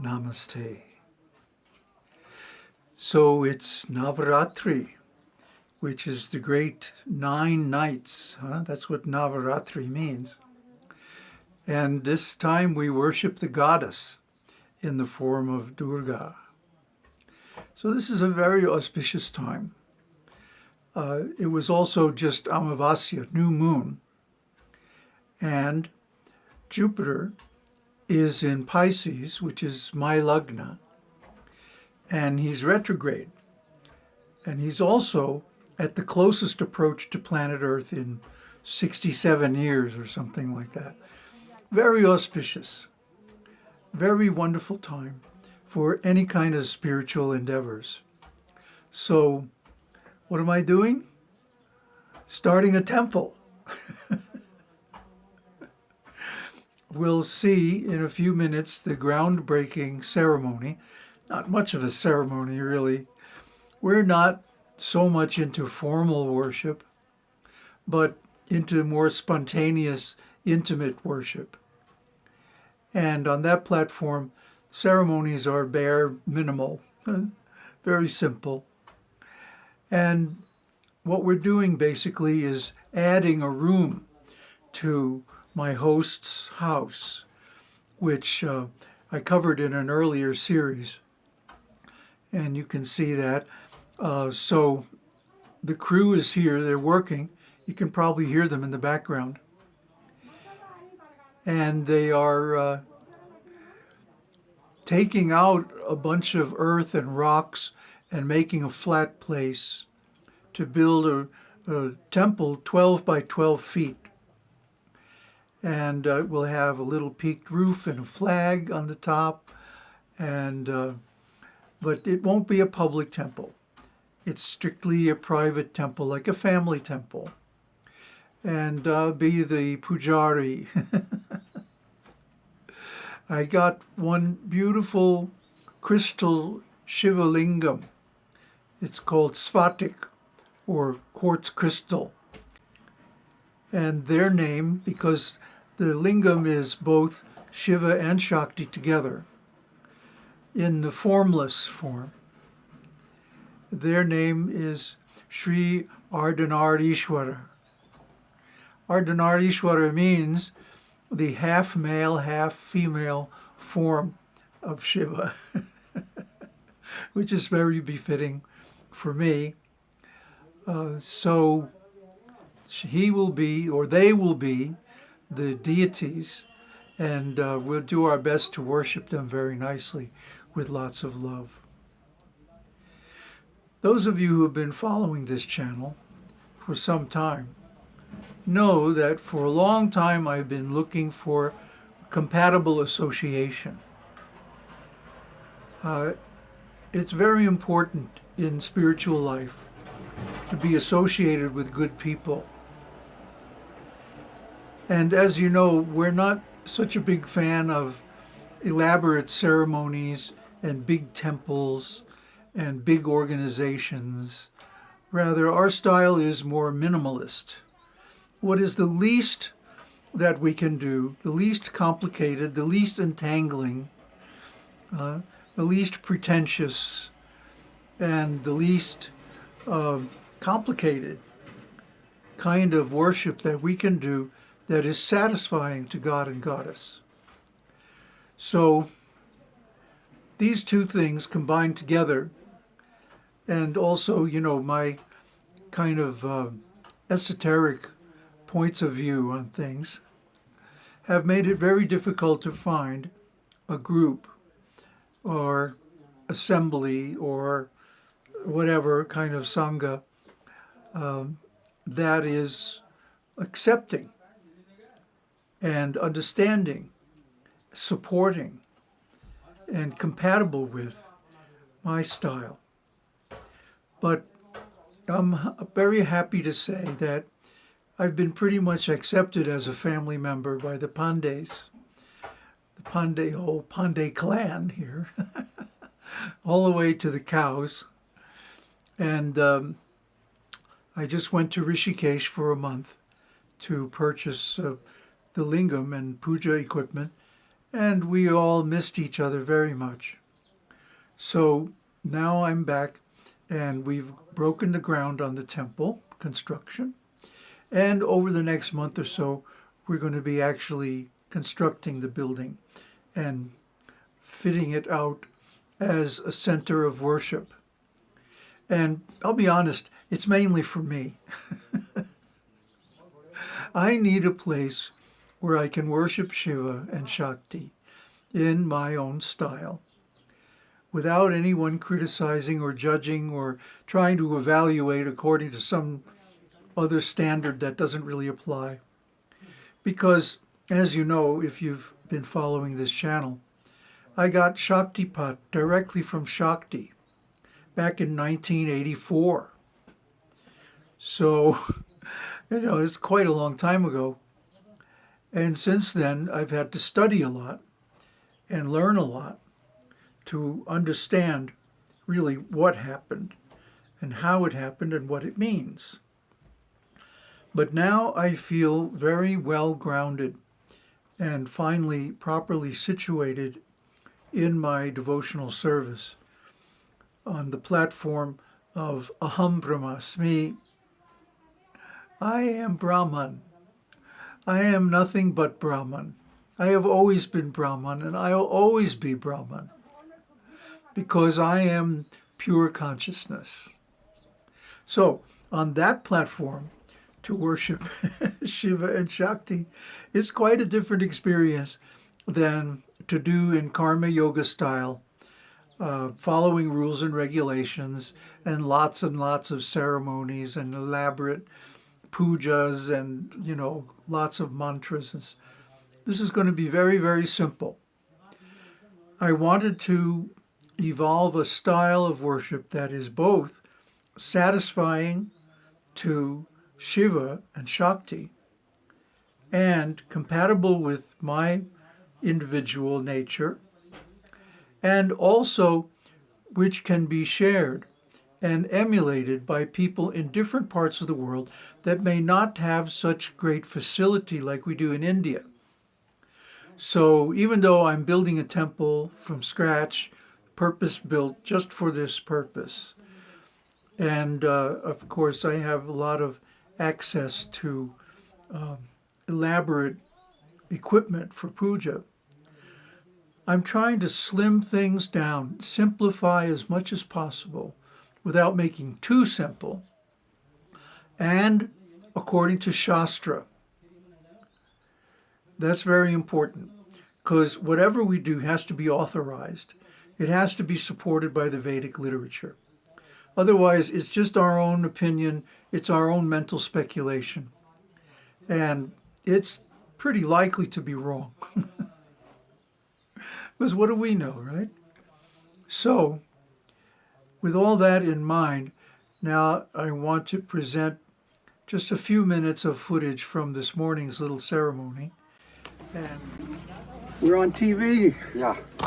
Namaste. So it's Navaratri, which is the great nine nights. Huh? That's what Navaratri means. And this time we worship the goddess in the form of Durga. So this is a very auspicious time. Uh, it was also just Amavasya, new moon. And Jupiter is in Pisces, which is my Lagna, and he's retrograde. And he's also at the closest approach to planet Earth in 67 years or something like that. Very auspicious, very wonderful time for any kind of spiritual endeavors. So what am I doing? Starting a temple. we'll see in a few minutes the groundbreaking ceremony. Not much of a ceremony, really. We're not so much into formal worship, but into more spontaneous, intimate worship. And on that platform, ceremonies are bare, minimal, very simple. And what we're doing basically is adding a room to my host's house, which uh, I covered in an earlier series. And you can see that. Uh, so the crew is here, they're working. You can probably hear them in the background. And they are uh, taking out a bunch of earth and rocks and making a flat place to build a, a temple 12 by 12 feet and uh, we'll have a little peaked roof and a flag on the top. And uh, but it won't be a public temple. It's strictly a private temple like a family temple. And uh, be the pujari. I got one beautiful crystal Shiva lingam it's called Sphatik or quartz crystal. And their name because the lingam is both Shiva and Shakti together in the formless form. Their name is Sri Ardhanarishwara. Ardhanarishwara means the half male, half female form of Shiva, which is very befitting for me. Uh, so he will be, or they will be, the deities, and uh, we'll do our best to worship them very nicely with lots of love. Those of you who have been following this channel for some time know that for a long time I've been looking for compatible association. Uh, it's very important in spiritual life to be associated with good people and as you know, we're not such a big fan of elaborate ceremonies and big temples and big organizations. Rather, our style is more minimalist. What is the least that we can do, the least complicated, the least entangling, uh, the least pretentious, and the least uh, complicated kind of worship that we can do that is satisfying to God and Goddess. So these two things combined together and also, you know, my kind of uh, esoteric points of view on things have made it very difficult to find a group or assembly or whatever kind of sangha um, that is accepting and understanding, supporting, and compatible with my style. But I'm very happy to say that I've been pretty much accepted as a family member by the Pandeys, the Pandey whole Pandey clan here, all the way to the cows. And um, I just went to Rishikesh for a month to purchase uh, the lingam and puja equipment and we all missed each other very much. So now I'm back, and we've broken the ground on the temple construction. And over the next month or so, we're going to be actually constructing the building and fitting it out as a center of worship. And I'll be honest, it's mainly for me. I need a place where I can worship Shiva and Shakti in my own style without anyone criticizing or judging or trying to evaluate according to some other standard that doesn't really apply. Because, as you know, if you've been following this channel, I got Shaktipat directly from Shakti back in 1984. So, you know, it's quite a long time ago. And since then, I've had to study a lot and learn a lot to understand really what happened and how it happened and what it means. But now I feel very well grounded and finally properly situated in my devotional service on the platform of Aham Brahmasmi. I am Brahman. I am nothing but Brahman. I have always been Brahman and I will always be Brahman because I am pure consciousness. So on that platform, to worship Shiva and Shakti is quite a different experience than to do in karma yoga style, uh, following rules and regulations and lots and lots of ceremonies and elaborate pujas and, you know, lots of mantras. This is going to be very, very simple. I wanted to evolve a style of worship that is both satisfying to Shiva and Shakti and compatible with my individual nature and also which can be shared and emulated by people in different parts of the world that may not have such great facility like we do in India. So even though I'm building a temple from scratch, purpose built just for this purpose, and uh, of course I have a lot of access to um, elaborate equipment for puja, I'm trying to slim things down, simplify as much as possible without making too simple, and according to Shastra. That's very important because whatever we do has to be authorized. It has to be supported by the Vedic literature. Otherwise, it's just our own opinion. It's our own mental speculation. And it's pretty likely to be wrong. because what do we know, right? So, with all that in mind, now I want to present just a few minutes of footage from this morning's little ceremony. And we're on TV. Yeah.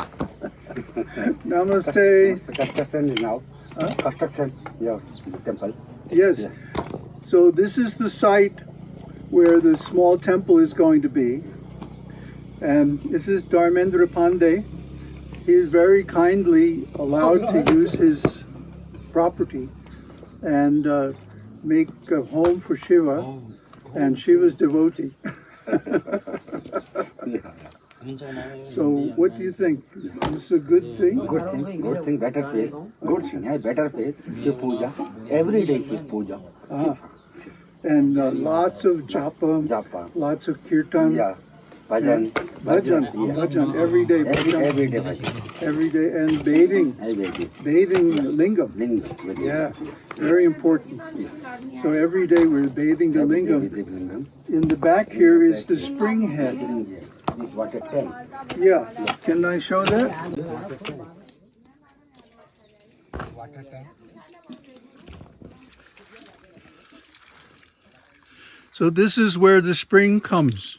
Namaste. Construction now. Construction, yeah, temple. Yes. Yeah. So this is the site where the small temple is going to be. And this is Dharmendra Pandey. He is very kindly allowed to use his property and uh, make a home for Shiva and Shiva's devotee. So what do you think? Is this a good thing? Good thing, good thing, better faith. Good thing, yeah, better faith. Shiv puja. Every day Shiv puja. Ah. And uh, lots of japa, Japa. lots of kirtan, Yeah. Bhajan. bhajan, Yeah. bhajan, every day Every, bhajan, every day bhajan. every day, and bathing, Every day. bathing lingam. Lingam. Yeah, very important. So every day we're bathing the lingam. lingam. In the back here is the spring head. Spring here. This water tank. Yeah, can I show that? Water tank. So this is where the spring comes.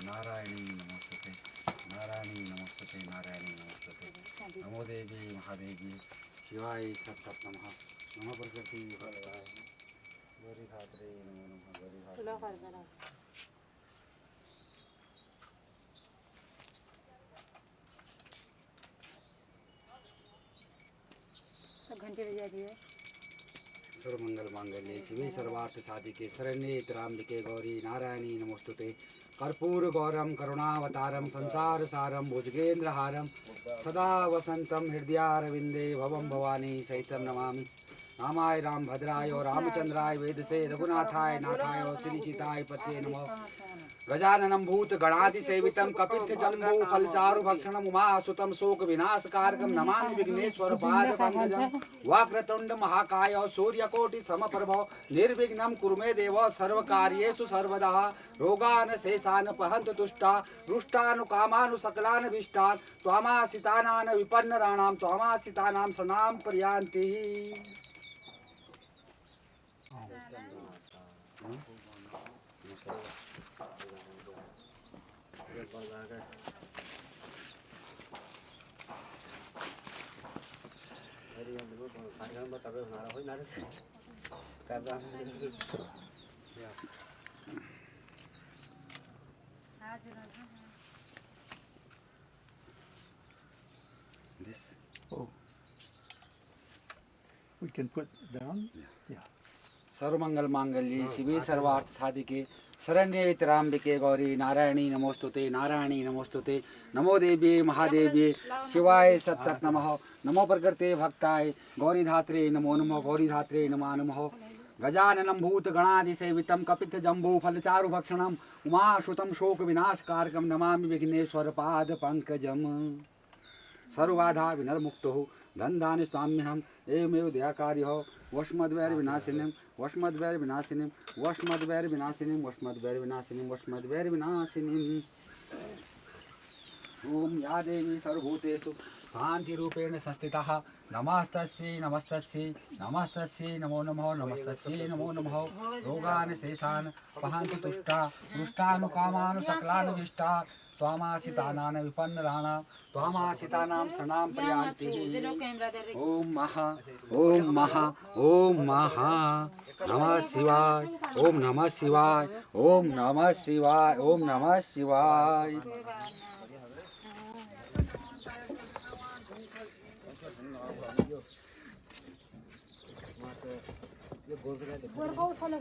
Narayani नमोस्तुते नारायणी नमोस्तुते नारायणी नमोस्तुते नमो देवी महादेवी शिवाय सत्तत नमः प्रकृति नमो नमः गौरी घंटे बजा दिए सर्वमंगल मांगल्य शिवे सर्वार्थ साधिके शरण्ये त्र्यंबके गौरी नारायणी नमोस्तुते। कर्पूर गौरम करुणावतारम संसार सारम भुजगेन्द्रहारम सदा वसंतम हृदयारविंदे भवम भवानी सहितम नमामि। रामाय राम, भद्राय रामचंद्राय वेद से रघुनाथाय, नाथाय श्री सीताय पते नमः। गजानन भूत गणादि सेवितम कपित्थ जम्बो फलचारु भक्षणम उमा सुतम शोक विनाश कारक नमामि विघ्नेश्वर पाद पंकजम वक्रतुंड महाकाय सूर्य कोटि समप्रभो निर्विघ्नम कुरुमे देव सर्व कार्येषु सर्वदा रोगान शेषान पहंत दुष्टा रुष्टानु कामानु सकलान विष्टान त्वामासितानान विपन्नराणाम त्वामासितानाम सनाम पर्यांति Thank हाँ। you. हाँ। good one lager. This? Oh. We can put down? Yeah. yeah. सर्वमंगल मांगल्य हाँ, शिवे हाँ, सर्वार्थ साधिके शरण्ये तिराम्बिके गौरी नारायणी नमोस्तुते नारायणी नमोस्तुते नमो देवी महादेवी शिवाय सत्सत नमः नमो प्रकृते भक्ताय गौरी धात्रे नमो नमो गौरीधात्रे नमा नमः। गजाननं भूतगणादिसेवितं शोक उमाश्रुतं शोकविनाशकारकं नमामि विघ्नेश्वरपादपङ्कजं धन धान्य स्वाम्य हम एवमेव दयाकार्यः वस्मद्वैर्विनाशिनं वस्मद वैर विनाशिनी वस्मद वैर विनाशिनी वस्मद वैर विनाशिनी वस्मद वैर विनाशिनी ओम या देवी सर्वभूतेषु शांति रूपेण संस्थितः नमस्तस्यै नमस्तस्यै नमस्तस्यै नमो नमः नमस्तस्यै नमो नमः रोगान शेषान् वहन्तु तुष्टा दुष्टानुकामान् सकलानुविष्टा त्वामाशितानां विपन्नराणां त्वामाशितानां शरणां प्रयान्ति ओम महा ओम महा ओम महा नमः शिवाय ॐ नमः शिवाय ॐ नमः शिवाय ॐ नमः शिवाय गोरगाव उठवलं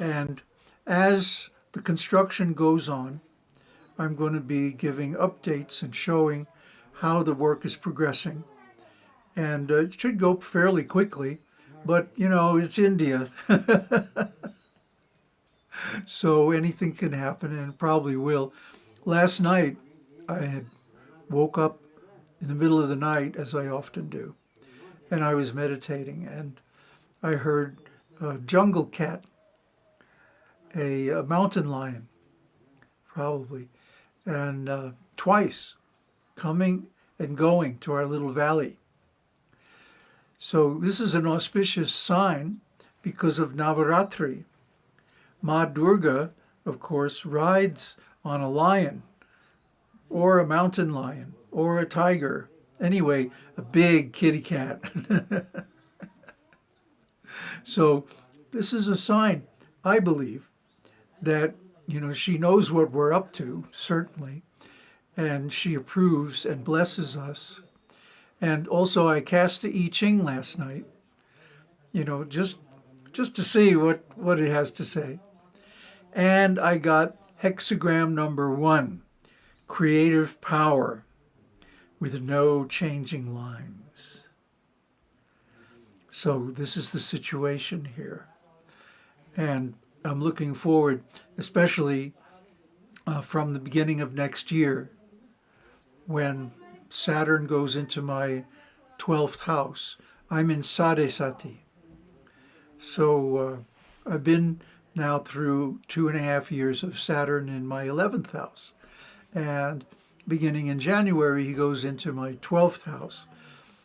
And as the construction goes on, I'm going to be giving updates and showing how the work is progressing. And uh, it should go fairly quickly, but you know, it's India. so anything can happen and probably will. Last night, I had woke up in the middle of the night, as I often do, and I was meditating, and I heard a jungle cat a, a mountain lion, probably, and uh, twice coming and going to our little valley. So this is an auspicious sign because of Navaratri. Ma Durga, of course, rides on a lion or a mountain lion or a tiger. Anyway, a big kitty cat. so this is a sign, I believe, that you know she knows what we're up to certainly and she approves and blesses us. And also, I cast the I Ching last night, you know, just just to see what what it has to say. And I got hexagram number one, creative power, with no changing lines. So this is the situation here, and I'm looking forward, especially uh, from the beginning of next year, when Saturn goes into my 12th house. I'm in Sadesati. So uh, I've been now through two and a half years of Saturn in my 11th house. And beginning in January, he goes into my 12th house.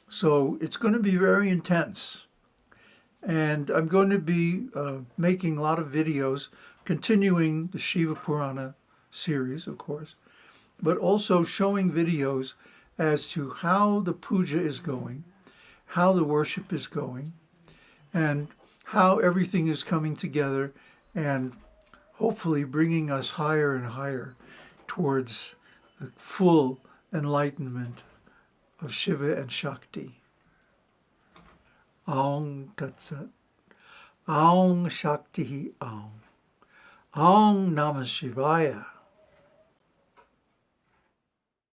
So it's going to be very intense. And I'm going to be uh, making a lot of videos, continuing the Shiva Purana series, of course, but also showing videos as to how the puja is going, how the worship is going, and how everything is coming together and hopefully bringing us higher and higher towards the full enlightenment of Shiva and Shakti. Aung Tat Sat. Aung Shakti Aung. Aung Namah Shivaya.